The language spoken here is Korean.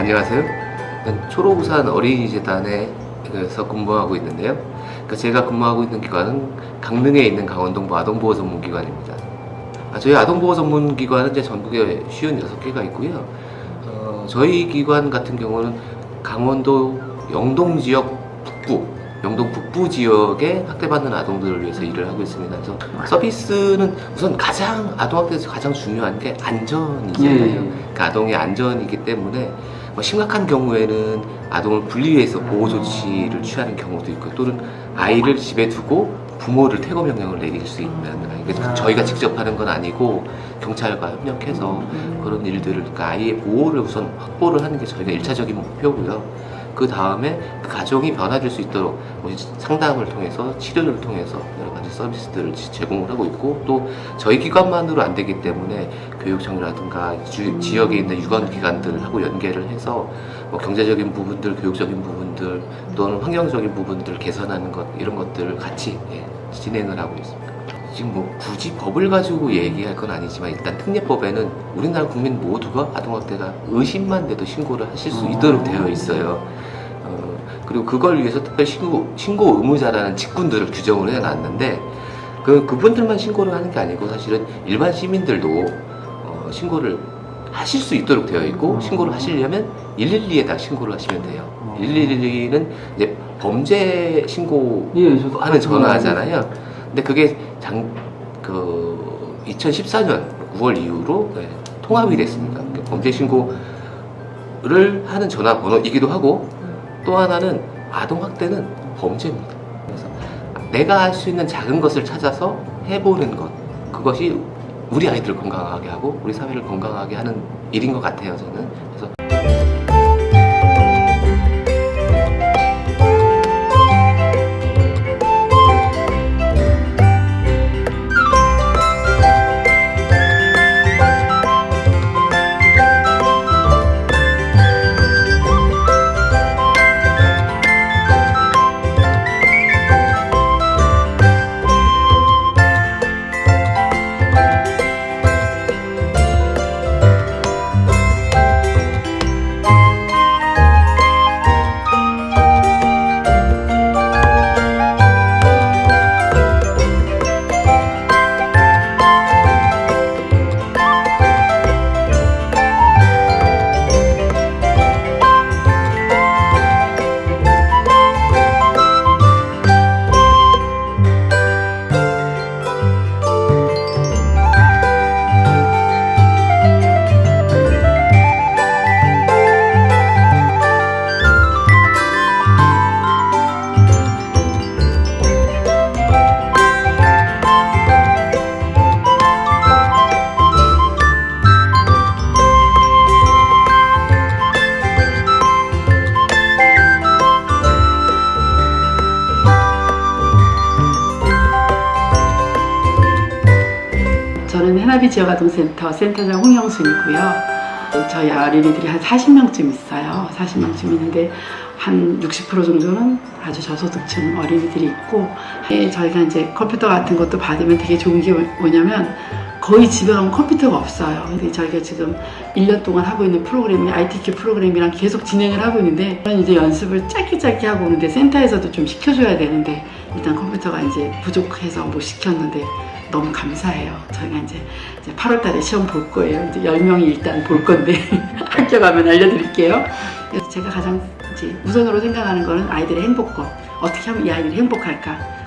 안녕하세요. 저는 초록우산 어린이재단에서 근무하고 있는데요. 그러니까 제가 근무하고 있는 기관은 강릉에 있는 강원동부 아동보호 전문기관입니다. 아, 저희 아동보호 전문기관은 이제 전국에 56개가 있고요. 어, 저희 기관 같은 경우는 강원도 영동 지역 북부, 영동 북부 지역에 학대받는 아동들을 위해서 일을 하고 있습니다. 그래서 서비스는 우선 가장 아동학대에서 가장 중요한 게 안전이잖아요. 예. 그러니까 아동의 안전이기 때문에 뭐 심각한 경우에는 아동을 분리해서 보호 조치를 취하는 경우도 있고 또는 아이를 집에 두고 부모를 퇴거 명령을 내릴 수 있는 이게 아. 저희가 직접 하는 건 아니고 경찰과 협력해서 그런 일들을 그러니까 아이의 보호를 우선 확보를 하는 게 저희가 일차적인 목표고요. 그 다음에 그 가정이 변화될 수 있도록 뭐 상담을 통해서 치료를 통해서 여러 가지 서비스들을 지- 제공을 하고 있고 또 저희 기관만으로 안 되기 때문에 교육청이라든가 주- 지역에 있는 유관기관들하고 연계를 해서 뭐 경제적인 부분들, 교육적인 부분들 또는 환경적인 부분들 개선하는 것 이런 것들을 같이 예, 진행을 하고 있습니다. 지금 뭐 굳이 법을 가지고 얘기할 건 아니지만 일단 특례법에는 우리나라 국민 모두가 아동학대가 의심만 돼도 신고를 하실 수 있도록 되어 있어요. 어, 그리고 그걸 위해서 특별 신고, 신고 의무자라는 직군들을 규정을 해놨는데 그, 그분들만 신고를 하는 게 아니고 사실은 일반 시민들도 어, 신고를 하실 수 있도록 되어 있고 신고를 하시려면 112에다 신고를 하시면 돼요. 112는 이제 범죄 신고 예, 하는 전화잖아요. 근데 그게 장, 그, 2014년 9월 이후로 네, 통합이 됐습니다. 그러니까 범죄 신고를 하는 전화번호이기도 하고 또 하나는 아동학대는 범죄입니다. 그래서 내가 할 수 있는 작은 것을 찾아서 해보는 것. 그것이 우리 아이들을 건강하게 하고 우리 사회를 건강하게 하는 일인 것 같아요, 저는. 그래서 해나비 지역아동센터 센터장 홍영순이고요. 저희 어린이들이 한 40명쯤 있어요. 40명쯤 있는데 한 60% 정도는 아주 저소득층 어린이들이 있고 예, 저희가 이제 컴퓨터 같은 것도 받으면 되게 좋은 게 뭐냐면 거의 집에 가면 컴퓨터가 없어요. 근데 저희가 지금 1년 동안 하고 있는 프로그램이 ITQ 프로그램이랑 계속 진행을 하고 있는데 저는 이제 연습을 짧게 짧게 하고 오는데 센터에서도 좀 시켜줘야 되는데 일단 컴퓨터가 이제 부족해서 못 시켰는데 너무 감사해요. 저희가 이제, 이제 8월 달에 시험 볼 거예요. 이제 10명이 일단 볼 건데 가면 알려드릴게요. 그래서 제가 가장 이제 우선으로 생각하는 거는 아이들의 행복과 어떻게 하면 이 아이들이 행복할까